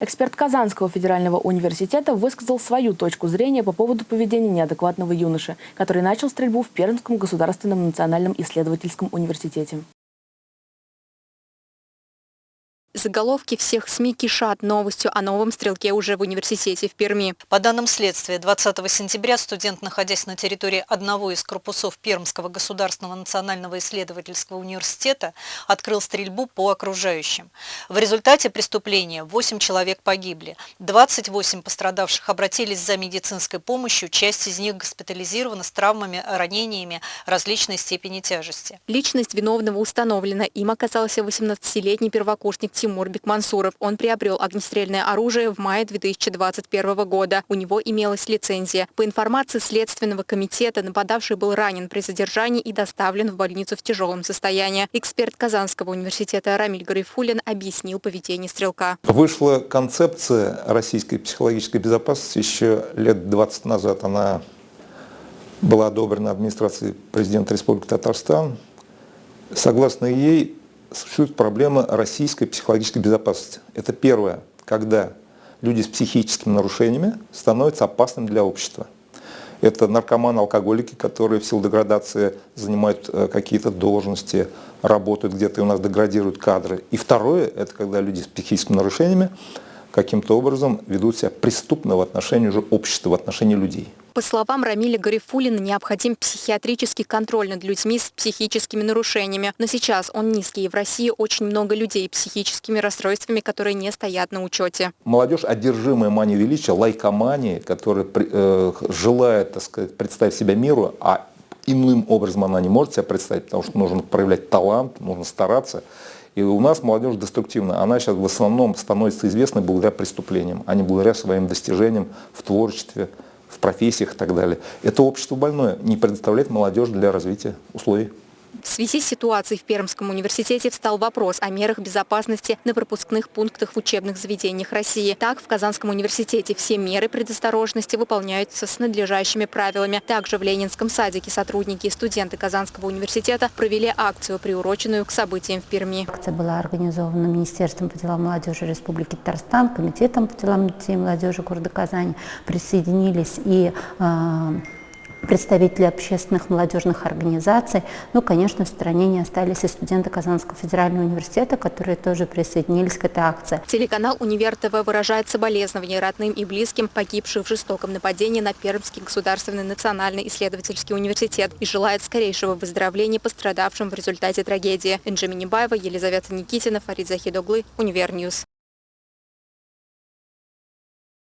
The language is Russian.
Эксперт Казанского федерального университета высказал свою точку зрения по поводу поведения неадекватного юноши, который начал стрельбу в Пермском государственном национальном исследовательском университете. Заголовки всех СМИ кишат новостью о новом стрелке уже в университете в Перми. По данным следствия, 20 сентября студент, находясь на территории одного из корпусов Пермского государственного национального исследовательского университета, открыл стрельбу по окружающим. В результате преступления 8 человек погибли. 28 пострадавших обратились за медицинской помощью, часть из них госпитализирована с травмами, ранениями различной степени тяжести. Личность виновного установлена. Им оказался 18-летний первокурсник Тимур Тимур Бекмансуров. Он приобрел огнестрельное оружие в мае 2021 года. У него имелась лицензия. По информации Следственного комитета, нападавший был ранен при задержании и доставлен в больницу в тяжелом состоянии. Эксперт Казанского университета Рамиль Гарифулин объяснил поведение стрелка. Вышла концепция российской психологической безопасности еще лет 20 назад. Она была одобрена администрацией президента Республики Татарстан. Согласно ей, существует проблема российской психологической безопасности. Это первое, когда люди с психическими нарушениями становятся опасными для общества. Это наркоманы, алкоголики, которые в силу деградации занимают э, какие-то должности, работают где-то и у нас деградируют кадры. И второе, это когда люди с психическими нарушениями каким-то образом ведут себя преступно в отношении уже общества, в отношении людей. По словам Рамиля Гарифулина, необходим психиатрический контроль над людьми с психическими нарушениями. Но сейчас он низкий, и в России очень много людей с психическими расстройствами, которые не стоят на учете. Молодежь, одержимая манией величия, лайкоманией, которая э, желает так сказать, представить себя миру, а иным образом она не может себя представить, потому что нужно проявлять талант, нужно стараться. И у нас молодежь деструктивна. Она сейчас в основном становится известной благодаря преступлениям, а не благодаря своим достижениям в творчестве, в профессиях и так далее. Это общество больное, не предоставляет молодежь для развития условий. В связи с ситуацией в Пермском университете встал вопрос о мерах безопасности на пропускных пунктах в учебных заведениях России. Так, в Казанском университете все меры предосторожности выполняются с надлежащими правилами. Также в Ленинском садике сотрудники и студенты Казанского университета провели акцию, приуроченную к событиям в Перми. Акция была организована Министерством по делам молодежи Республики Татарстан, Комитетом по делам детей и молодежи города Казани. Присоединились и э, представители общественных молодежных организаций. Ну, конечно, в стране не остались и студенты Казанского федерального университета, которые тоже присоединились к этой акции. Телеканал «Универ ТВ» выражает соболезнования родным и близким погибших в жестоком нападении на Пермский государственный национальный исследовательский университет и желает скорейшего выздоровления пострадавшим в результате трагедии. Энджи Минибаева, Елизавета Никитина, Фарид Захидоглы, Univer News.